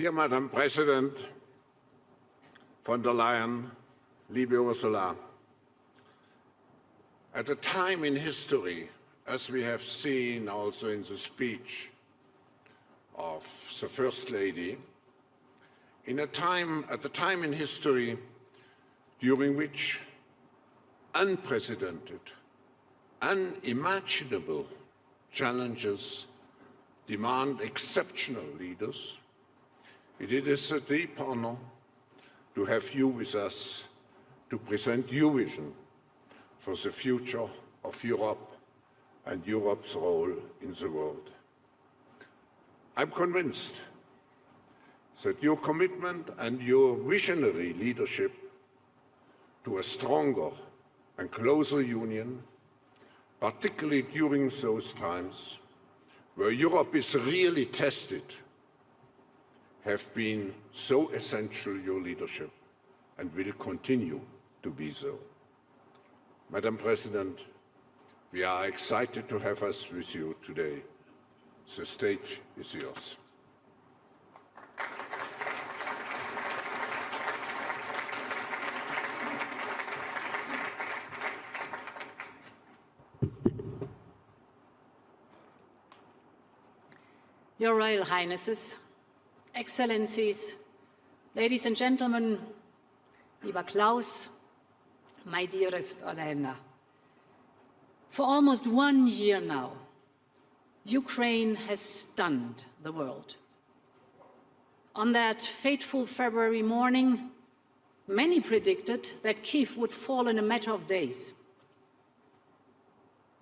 Dear Madam President von der Leyen, liebe Ursula, at a time in history, as we have seen also in the speech of the First Lady, in a time, at a time in history during which unprecedented, unimaginable challenges demand exceptional leaders, it is a deep honor to have you with us to present your vision for the future of Europe and Europe's role in the world. I'm convinced that your commitment and your visionary leadership to a stronger and closer union, particularly during those times where Europe is really tested, have been so essential, your leadership, and will continue to be so. Madam President, we are excited to have us with you today. The stage is yours. Your Royal Highnesses, Excellencies, ladies and gentlemen, lieber Klaus, my dearest Olena, for almost one year now, Ukraine has stunned the world. On that fateful February morning, many predicted that Kiev would fall in a matter of days.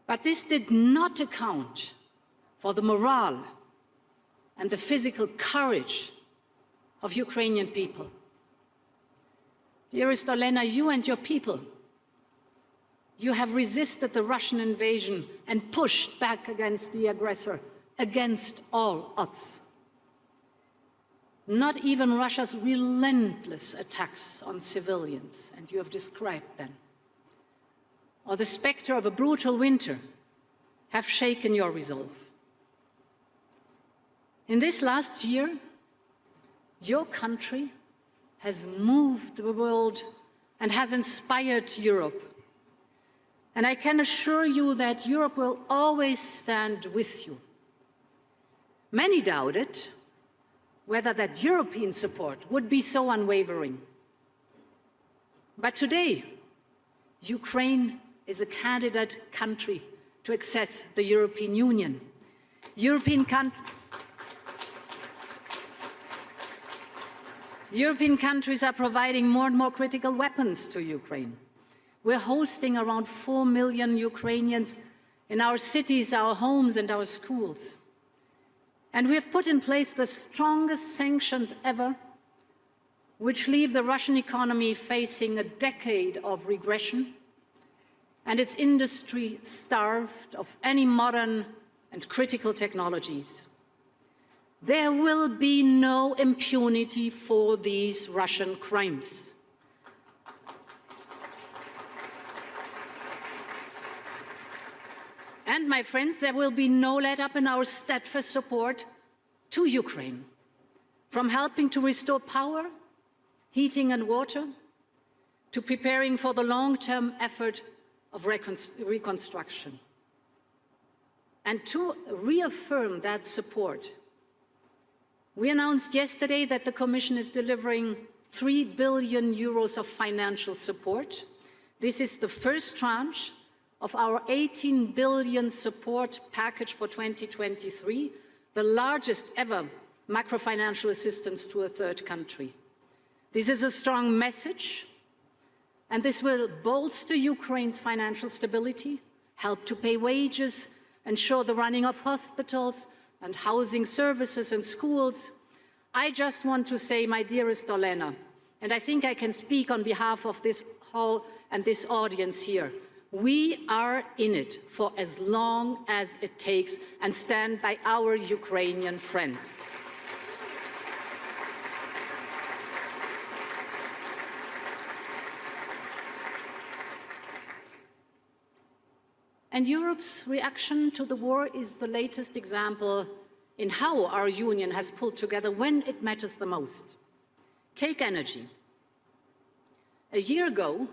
But this did not account for the morale and the physical courage of Ukrainian people. Dearest Olena, you and your people, you have resisted the Russian invasion and pushed back against the aggressor, against all odds. Not even Russia's relentless attacks on civilians, and you have described them, or the specter of a brutal winter have shaken your resolve. In this last year, your country has moved the world and has inspired Europe. And I can assure you that Europe will always stand with you. Many doubted whether that European support would be so unwavering. But today, Ukraine is a candidate country to access the European Union. European countries European countries are providing more and more critical weapons to Ukraine. We're hosting around 4 million Ukrainians in our cities, our homes and our schools. And we have put in place the strongest sanctions ever, which leave the Russian economy facing a decade of regression and its industry starved of any modern and critical technologies. There will be no impunity for these Russian crimes. And, my friends, there will be no let-up in our steadfast support to Ukraine, from helping to restore power, heating and water, to preparing for the long-term effort of reconstruction. And to reaffirm that support, we announced yesterday that the Commission is delivering 3 billion euros of financial support. This is the first tranche of our 18 billion support package for 2023, the largest ever macrofinancial assistance to a third country. This is a strong message, and this will bolster Ukraine's financial stability, help to pay wages, ensure the running of hospitals, and housing services and schools, I just want to say, my dearest Olena, and I think I can speak on behalf of this hall and this audience here, we are in it for as long as it takes and stand by our Ukrainian friends. And Europe's reaction to the war is the latest example in how our union has pulled together when it matters the most. Take energy. A year ago,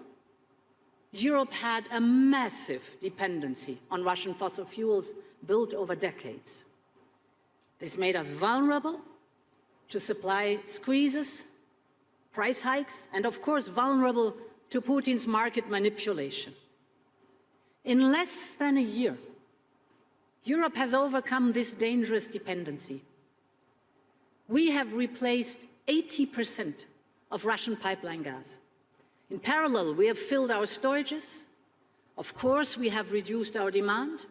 Europe had a massive dependency on Russian fossil fuels built over decades. This made us vulnerable to supply squeezes, price hikes, and of course vulnerable to Putin's market manipulation. In less than a year, Europe has overcome this dangerous dependency. We have replaced 80% of Russian pipeline gas. In parallel, we have filled our storages. Of course, we have reduced our demand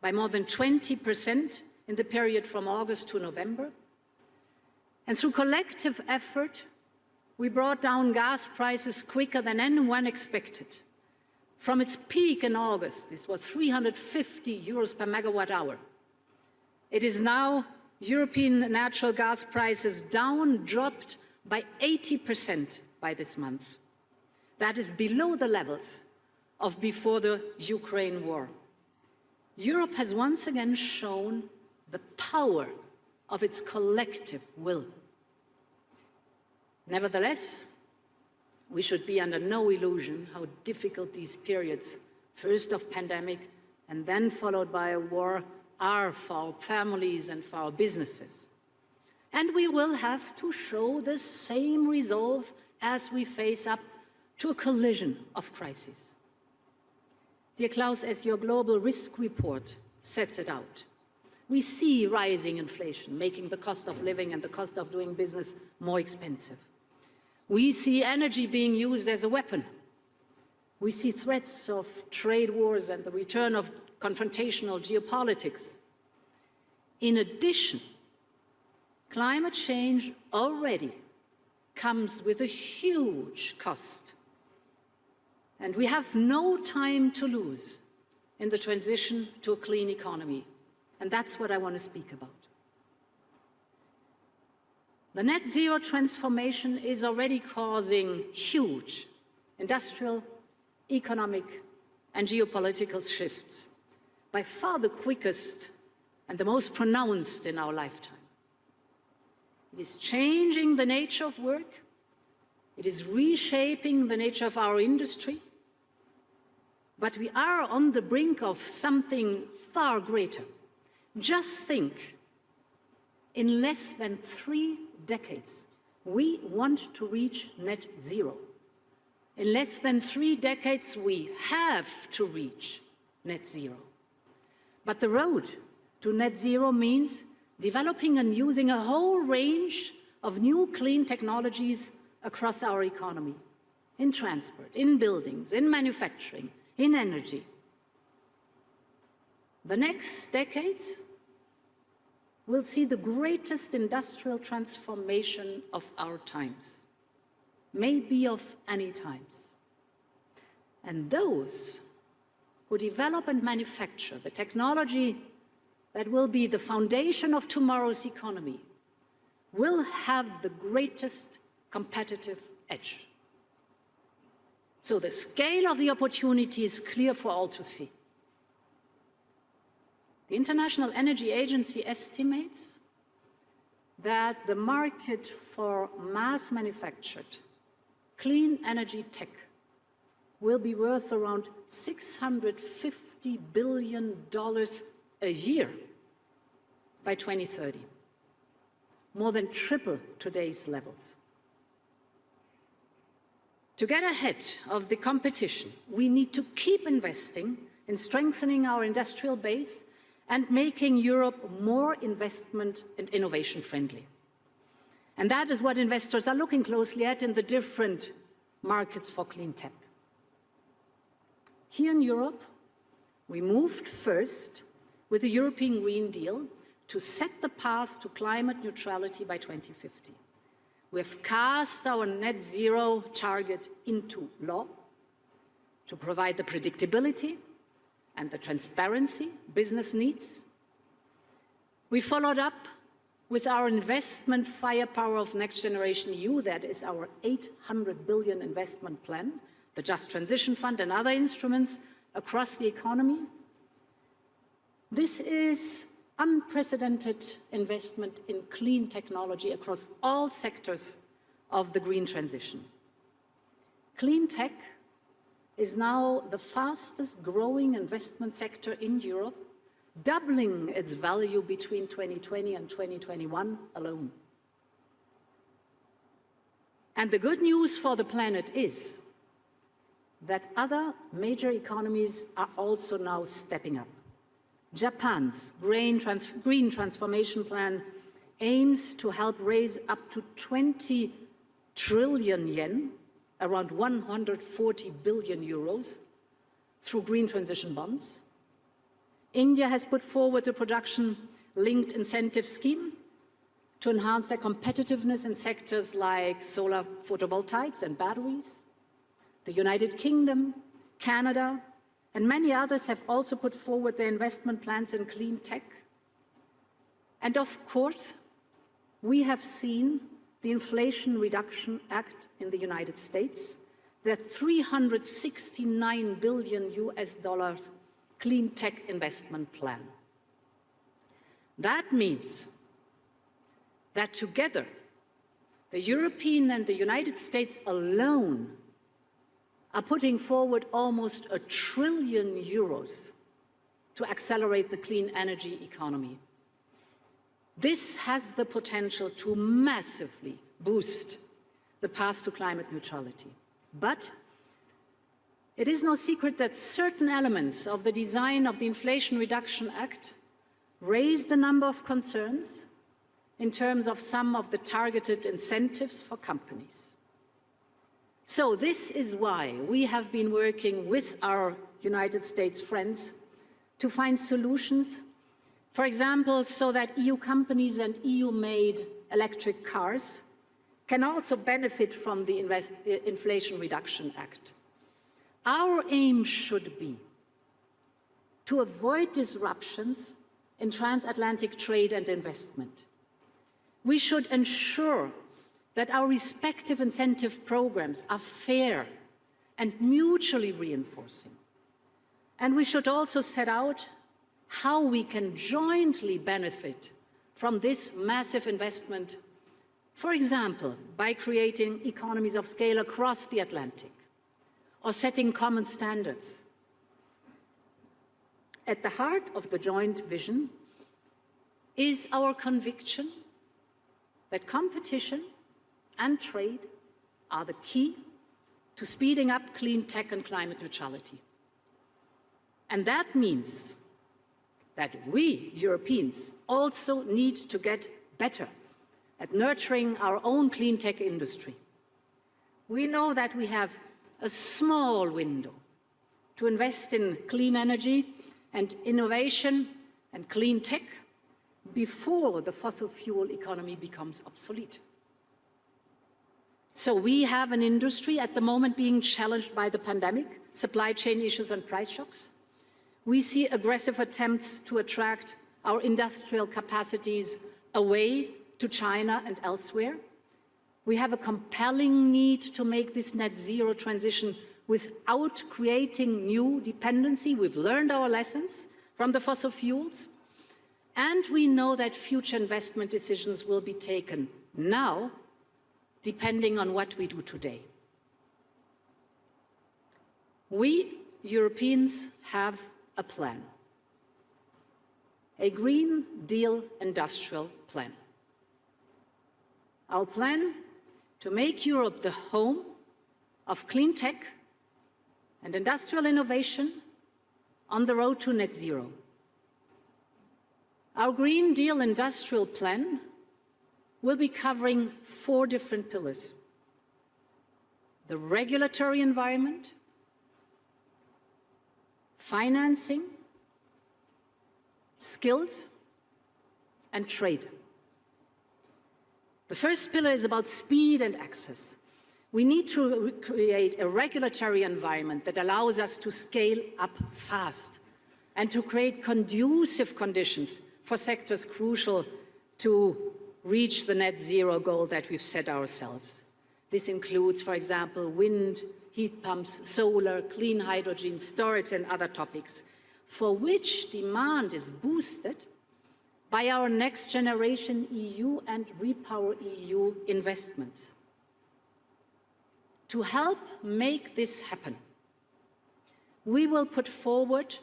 by more than 20% in the period from August to November. And through collective effort, we brought down gas prices quicker than anyone expected. From its peak in August, this was 350 euros per megawatt hour. It is now European natural gas prices down, dropped by 80% by this month. That is below the levels of before the Ukraine war. Europe has once again shown the power of its collective will. Nevertheless, we should be under no illusion how difficult these periods, first of pandemic and then followed by a war, are for our families and for our businesses. And we will have to show the same resolve as we face up to a collision of crises. Dear Klaus, as your global risk report sets it out, we see rising inflation, making the cost of living and the cost of doing business more expensive. We see energy being used as a weapon. We see threats of trade wars and the return of confrontational geopolitics. In addition, climate change already comes with a huge cost. And we have no time to lose in the transition to a clean economy. And that's what I want to speak about. The net zero transformation is already causing huge industrial, economic and geopolitical shifts, by far the quickest and the most pronounced in our lifetime. It is changing the nature of work, it is reshaping the nature of our industry, but we are on the brink of something far greater. Just think, in less than three decades. We want to reach net zero. In less than three decades, we have to reach net zero. But the road to net zero means developing and using a whole range of new clean technologies across our economy, in transport, in buildings, in manufacturing, in energy. The next decades will see the greatest industrial transformation of our times, maybe of any times. And those who develop and manufacture the technology that will be the foundation of tomorrow's economy will have the greatest competitive edge. So the scale of the opportunity is clear for all to see. The International Energy Agency estimates that the market for mass manufactured clean energy tech will be worth around $650 billion a year by 2030, more than triple today's levels. To get ahead of the competition, we need to keep investing in strengthening our industrial base and making Europe more investment and innovation friendly. And that is what investors are looking closely at in the different markets for clean tech. Here in Europe, we moved first with the European Green Deal to set the path to climate neutrality by 2050. We have cast our net zero target into law to provide the predictability and the transparency business needs. We followed up with our investment firepower of Next Generation EU, that is our 800 billion investment plan, the Just Transition Fund and other instruments across the economy. This is unprecedented investment in clean technology across all sectors of the green transition. Clean tech is now the fastest growing investment sector in Europe, doubling its value between 2020 and 2021 alone. And the good news for the planet is that other major economies are also now stepping up. Japan's green, trans green transformation plan aims to help raise up to 20 trillion yen, around 140 billion euros, through green transition bonds. India has put forward a production-linked incentive scheme to enhance their competitiveness in sectors like solar photovoltaics and batteries. The United Kingdom, Canada, and many others have also put forward their investment plans in clean tech. And of course, we have seen the Inflation Reduction Act in the United States, the 369 billion US dollars clean tech investment plan. That means that together, the European and the United States alone are putting forward almost a trillion euros to accelerate the clean energy economy. This has the potential to massively boost the path to climate neutrality. But it is no secret that certain elements of the design of the Inflation Reduction Act raised a number of concerns in terms of some of the targeted incentives for companies. So this is why we have been working with our United States friends to find solutions, for example, so that EU companies and EU-made electric cars can also benefit from the Inflation Reduction Act. Our aim should be to avoid disruptions in transatlantic trade and investment. We should ensure that our respective incentive programs are fair and mutually reinforcing. And we should also set out how we can jointly benefit from this massive investment, for example, by creating economies of scale across the Atlantic or setting common standards. At the heart of the joint vision is our conviction that competition and trade are the key to speeding up clean tech and climate neutrality. And that means that we, Europeans, also need to get better at nurturing our own clean tech industry. We know that we have a small window to invest in clean energy and innovation and clean tech before the fossil fuel economy becomes obsolete. So we have an industry at the moment being challenged by the pandemic, supply chain issues and price shocks. We see aggressive attempts to attract our industrial capacities away to China and elsewhere. We have a compelling need to make this net zero transition without creating new dependency. We've learned our lessons from the fossil fuels. And we know that future investment decisions will be taken now depending on what we do today. We Europeans have a plan, a Green Deal industrial plan. Our plan to make Europe the home of clean tech and industrial innovation on the road to net zero. Our Green Deal industrial plan will be covering four different pillars. The regulatory environment, financing, skills, and trade. The first pillar is about speed and access. We need to create a regulatory environment that allows us to scale up fast and to create conducive conditions for sectors crucial to reach the net zero goal that we've set ourselves. This includes, for example, wind, heat pumps, solar, clean hydrogen, storage and other topics, for which demand is boosted by our Next Generation EU and Repower EU investments. To help make this happen, we will put forward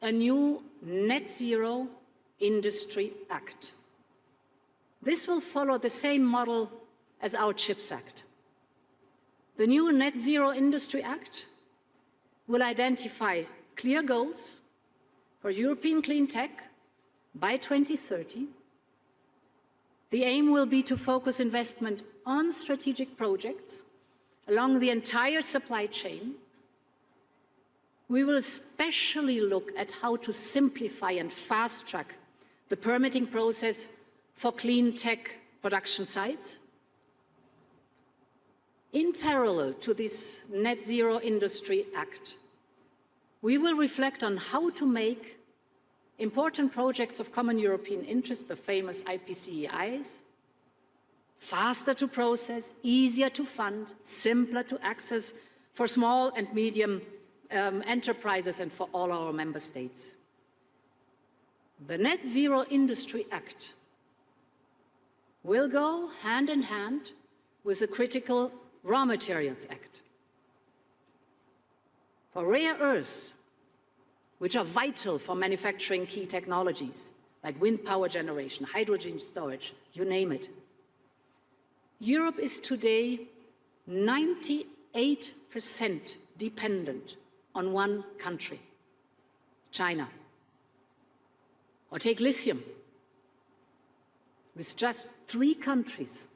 a new Net Zero Industry Act. This will follow the same model as our CHIPS Act. The new Net Zero Industry Act will identify clear goals for European clean tech by 2030. The aim will be to focus investment on strategic projects along the entire supply chain. We will especially look at how to simplify and fast-track the permitting process for clean tech production sites. In parallel to this Net Zero Industry Act, we will reflect on how to make important projects of common European interest, the famous IPCEIs, faster to process, easier to fund, simpler to access for small and medium um, enterprises and for all our member states. The Net Zero Industry Act will go hand in hand with the Critical Raw Materials Act. For rare earths, which are vital for manufacturing key technologies like wind power generation, hydrogen storage, you name it, Europe is today 98% dependent on one country, China. Or take lithium, with just three countries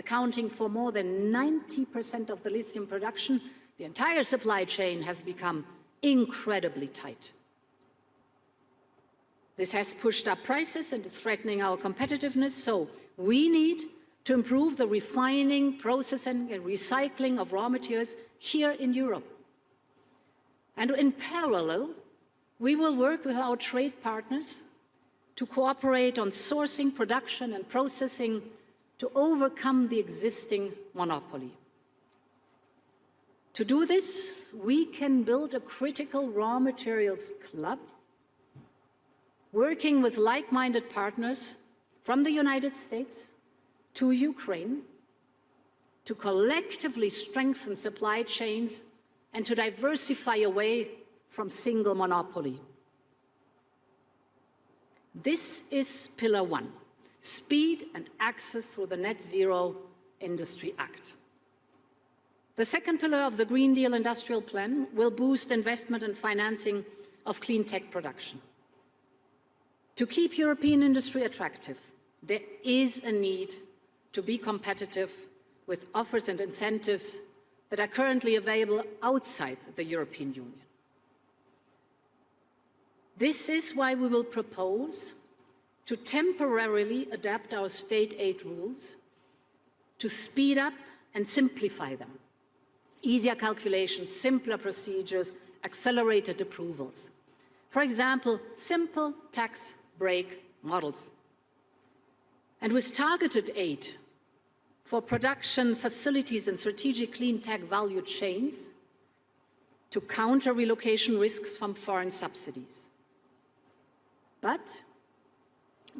accounting for more than 90% of the lithium production, the entire supply chain has become incredibly tight. This has pushed up prices and is threatening our competitiveness, so we need to improve the refining, processing and recycling of raw materials here in Europe. And in parallel, we will work with our trade partners to cooperate on sourcing, production and processing to overcome the existing monopoly. To do this, we can build a critical raw materials club, working with like-minded partners from the United States, to Ukraine to collectively strengthen supply chains and to diversify away from single monopoly. This is pillar one, speed and access through the Net Zero Industry Act. The second pillar of the Green Deal Industrial Plan will boost investment and financing of clean tech production. To keep European industry attractive, there is a need to be competitive with offers and incentives that are currently available outside the European Union. This is why we will propose to temporarily adapt our state aid rules to speed up and simplify them. Easier calculations, simpler procedures, accelerated approvals. For example, simple tax break models. And with targeted aid, for production facilities and strategic clean tech value chains to counter relocation risks from foreign subsidies. But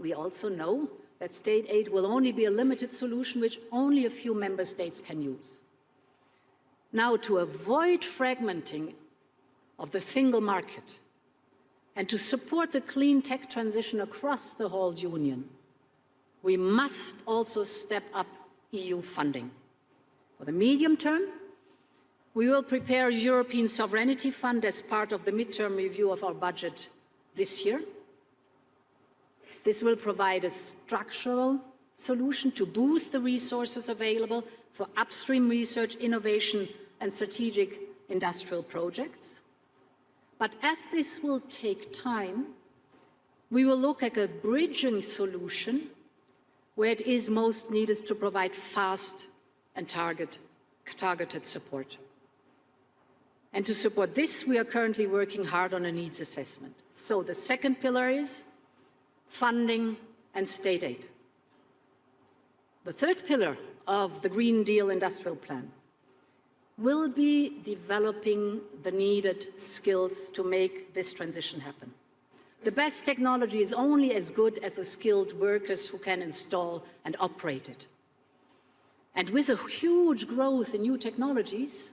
we also know that state aid will only be a limited solution which only a few member states can use. Now, to avoid fragmenting of the single market and to support the clean tech transition across the whole union, we must also step up EU funding. For the medium term, we will prepare a European Sovereignty Fund as part of the midterm review of our budget this year. This will provide a structural solution to boost the resources available for upstream research, innovation and strategic industrial projects. But as this will take time, we will look at a bridging solution where it is most needed to provide fast and target, targeted support. And to support this, we are currently working hard on a needs assessment. So the second pillar is funding and state aid. The third pillar of the Green Deal Industrial Plan will be developing the needed skills to make this transition happen. The best technology is only as good as the skilled workers who can install and operate it. And with a huge growth in new technologies,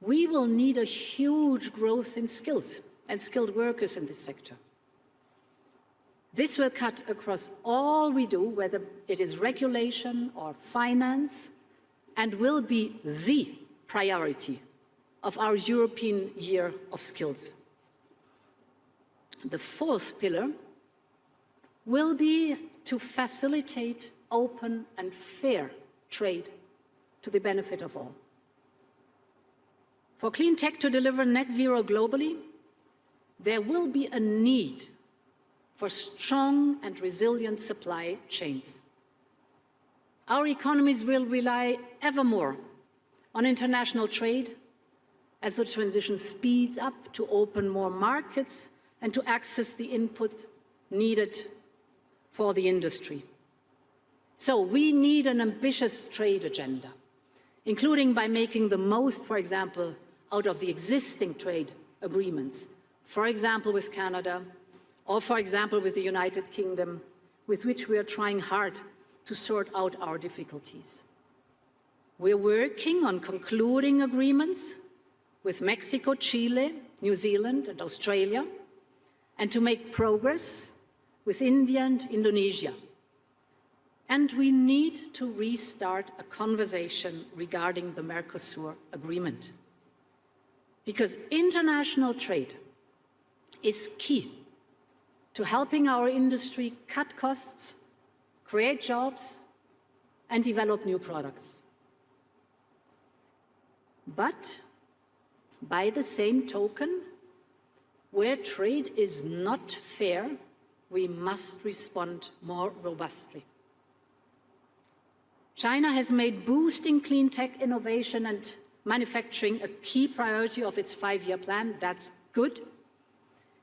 we will need a huge growth in skills and skilled workers in this sector. This will cut across all we do, whether it is regulation or finance, and will be the priority of our European Year of Skills. The fourth pillar will be to facilitate open and fair trade to the benefit of all. For clean tech to deliver net zero globally, there will be a need for strong and resilient supply chains. Our economies will rely ever more on international trade as the transition speeds up to open more markets and to access the input needed for the industry. So we need an ambitious trade agenda, including by making the most, for example, out of the existing trade agreements, for example with Canada, or for example with the United Kingdom, with which we are trying hard to sort out our difficulties. We're working on concluding agreements with Mexico, Chile, New Zealand and Australia, and to make progress with India and Indonesia. And we need to restart a conversation regarding the Mercosur agreement. Because international trade is key to helping our industry cut costs, create jobs, and develop new products. But by the same token, where trade is not fair, we must respond more robustly. China has made boosting clean tech innovation and manufacturing a key priority of its five-year plan. That's good.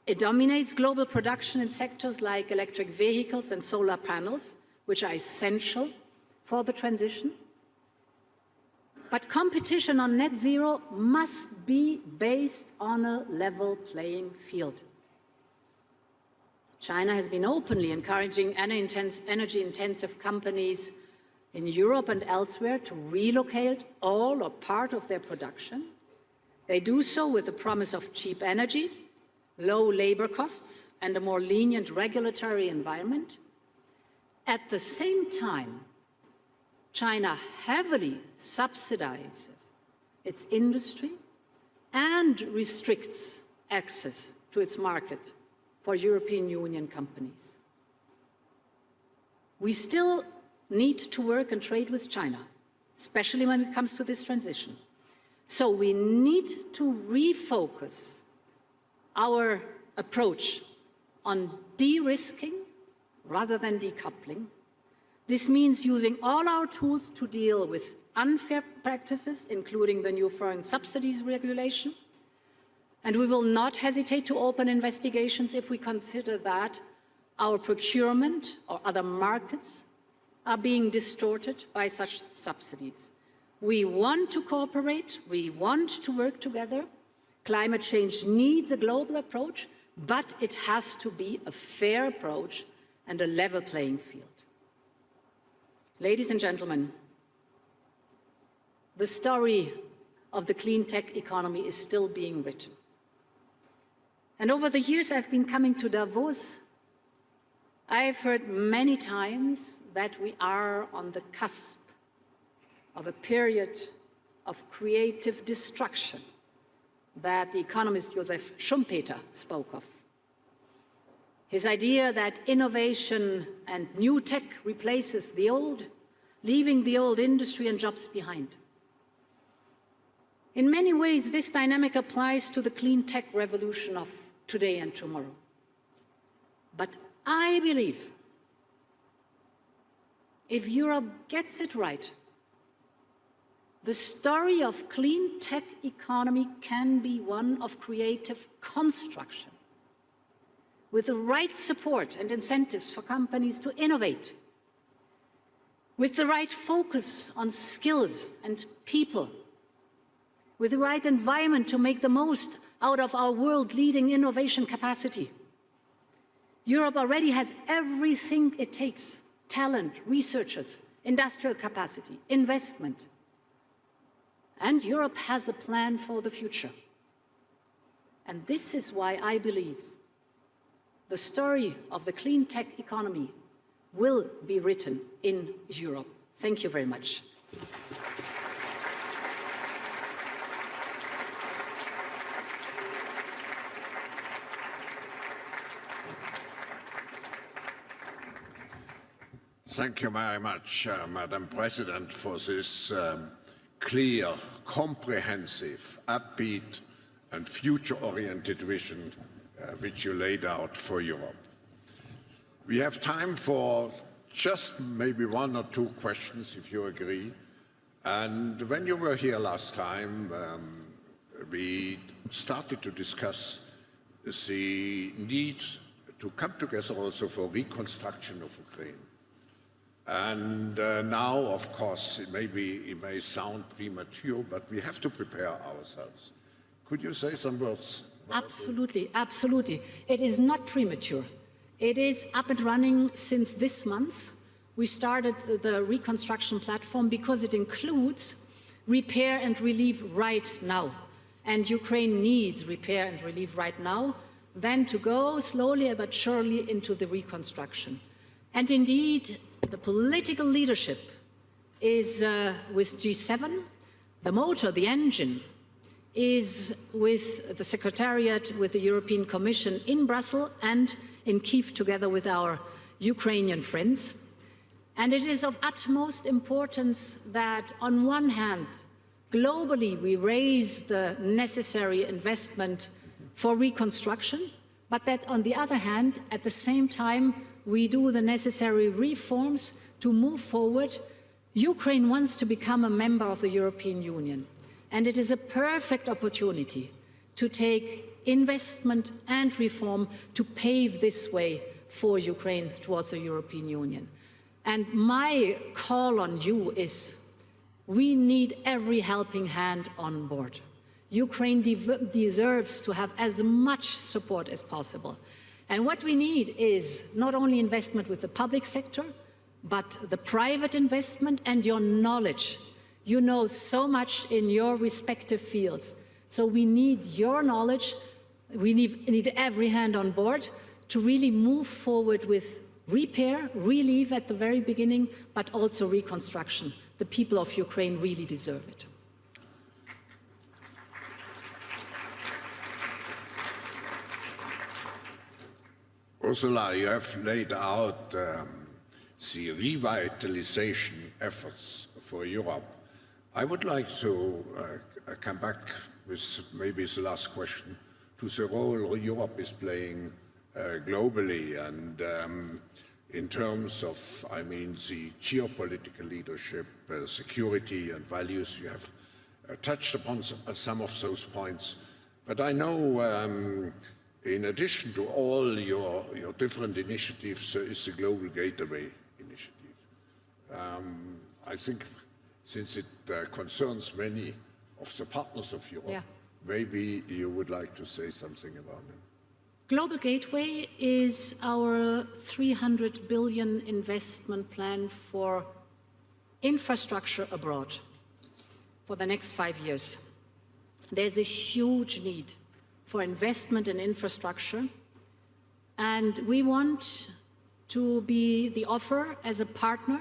It dominates global production in sectors like electric vehicles and solar panels, which are essential for the transition. But competition on net zero must be based on a level playing field. China has been openly encouraging energy-intensive companies in Europe and elsewhere to relocate all or part of their production. They do so with the promise of cheap energy, low labor costs, and a more lenient regulatory environment. At the same time, China heavily subsidizes its industry and restricts access to its market for European Union companies. We still need to work and trade with China, especially when it comes to this transition. So we need to refocus our approach on de-risking rather than decoupling this means using all our tools to deal with unfair practices, including the new foreign subsidies regulation. And we will not hesitate to open investigations if we consider that our procurement or other markets are being distorted by such subsidies. We want to cooperate, we want to work together. Climate change needs a global approach, but it has to be a fair approach and a level playing field. Ladies and gentlemen, the story of the clean tech economy is still being written. And over the years I've been coming to Davos, I've heard many times that we are on the cusp of a period of creative destruction that the economist Joseph Schumpeter spoke of. His idea that innovation and new tech replaces the old, leaving the old industry and jobs behind. In many ways, this dynamic applies to the clean tech revolution of today and tomorrow. But I believe if Europe gets it right, the story of clean tech economy can be one of creative construction with the right support and incentives for companies to innovate, with the right focus on skills and people, with the right environment to make the most out of our world-leading innovation capacity, Europe already has everything it takes, talent, researchers, industrial capacity, investment. And Europe has a plan for the future. And this is why I believe the story of the clean tech economy will be written in Europe. Thank you very much. Thank you very much, uh, Madam President, for this um, clear, comprehensive, upbeat and future-oriented vision uh, which you laid out for Europe. We have time for just maybe one or two questions, if you agree. And when you were here last time, um, we started to discuss the need to come together also for reconstruction of Ukraine. And uh, now, of course, it may, be, it may sound premature, but we have to prepare ourselves. Could you say some words? Absolutely, absolutely. It is not premature. It is up and running since this month. We started the, the reconstruction platform because it includes repair and relief right now. And Ukraine needs repair and relief right now, then to go slowly but surely into the reconstruction. And indeed, the political leadership is uh, with G7, the motor, the engine, is with the Secretariat, with the European Commission in Brussels and in Kiev together with our Ukrainian friends. And it is of utmost importance that on one hand, globally we raise the necessary investment for reconstruction, but that on the other hand, at the same time, we do the necessary reforms to move forward. Ukraine wants to become a member of the European Union, and it is a perfect opportunity to take investment and reform to pave this way for Ukraine towards the European Union. And my call on you is, we need every helping hand on board. Ukraine de deserves to have as much support as possible. And what we need is not only investment with the public sector, but the private investment and your knowledge. You know so much in your respective fields. So we need your knowledge we need, need every hand on board to really move forward with repair, relief at the very beginning, but also reconstruction. The people of Ukraine really deserve it. Ursula, you have laid out um, the revitalization efforts for Europe. I would like to uh, come back with maybe the last question to the role Europe is playing uh, globally and um, in terms of, I mean, the geopolitical leadership, uh, security and values. You have uh, touched upon some, uh, some, of those points. But I know um, in addition to all your, your different initiatives, there is the Global Gateway initiative. Um, I think since it uh, concerns many of the partners of Europe, yeah. Maybe you would like to say something about it. Global Gateway is our 300 billion investment plan for infrastructure abroad for the next five years. There's a huge need for investment in infrastructure and we want to be the offer as a partner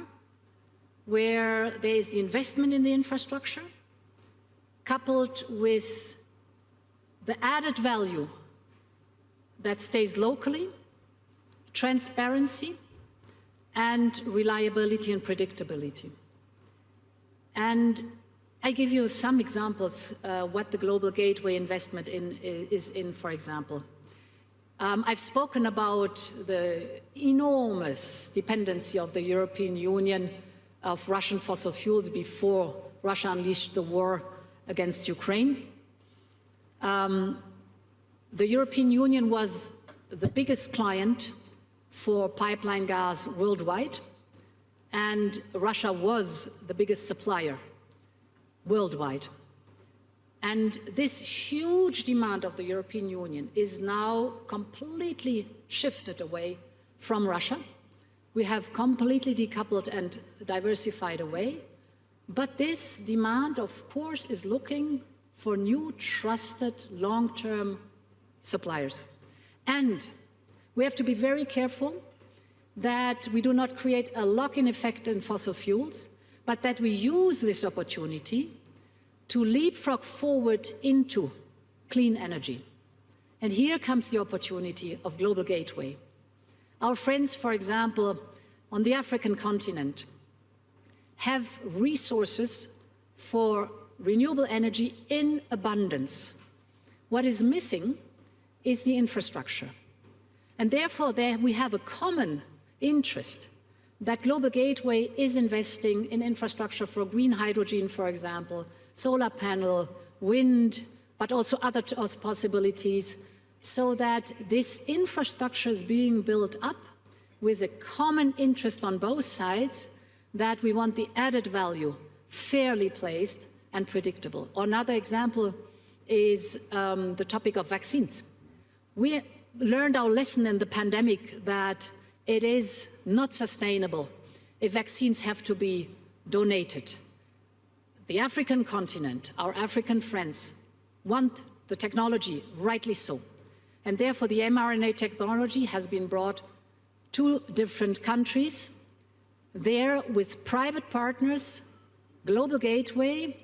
where there is the investment in the infrastructure coupled with the added value that stays locally, transparency, and reliability and predictability. And I give you some examples uh, what the Global Gateway investment in, is in, for example. Um, I've spoken about the enormous dependency of the European Union of Russian fossil fuels before Russia unleashed the war against Ukraine. Um, the European Union was the biggest client for pipeline gas worldwide, and Russia was the biggest supplier worldwide. And this huge demand of the European Union is now completely shifted away from Russia. We have completely decoupled and diversified away. But this demand, of course, is looking for new, trusted, long-term suppliers. And we have to be very careful that we do not create a lock-in effect in fossil fuels, but that we use this opportunity to leapfrog forward into clean energy. And here comes the opportunity of Global Gateway. Our friends, for example, on the African continent, have resources for renewable energy in abundance. What is missing is the infrastructure. And therefore, there we have a common interest that Global Gateway is investing in infrastructure for green hydrogen, for example, solar panel, wind, but also other possibilities, so that this infrastructure is being built up with a common interest on both sides that we want the added value fairly placed and predictable. Another example is um, the topic of vaccines. We learned our lesson in the pandemic that it is not sustainable if vaccines have to be donated. The African continent, our African friends, want the technology, rightly so. And therefore the mRNA technology has been brought to different countries. There, with private partners, Global Gateway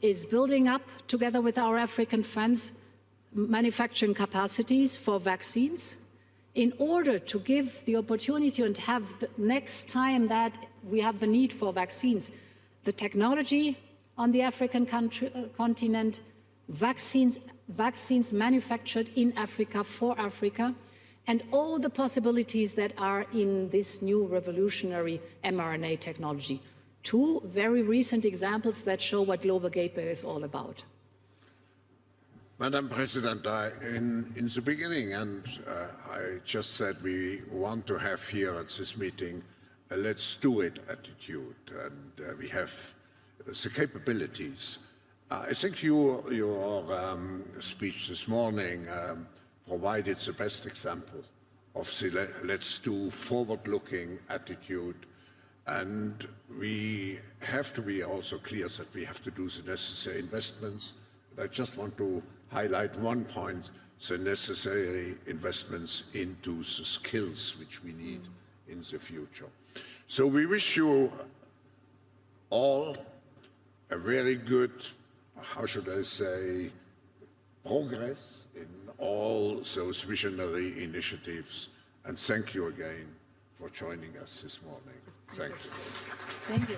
is building up, together with our African friends, manufacturing capacities for vaccines in order to give the opportunity and have the next time that we have the need for vaccines, the technology on the African country, uh, continent, vaccines, vaccines manufactured in Africa for Africa, and all the possibilities that are in this new revolutionary mRNA technology. Two very recent examples that show what Global Gateway is all about. Madam President, I, in, in the beginning, and uh, I just said we want to have here at this meeting a let's do it attitude, and uh, we have the capabilities. Uh, I think you, your um, speech this morning um, provided the best example of the let's do forward-looking attitude and we have to be also clear that we have to do the necessary investments. I just want to highlight one point, the necessary investments into the skills which we need in the future. So we wish you all a very good, how should I say, progress in all those visionary initiatives. And thank you again for joining us this morning. Thank you. Thank you.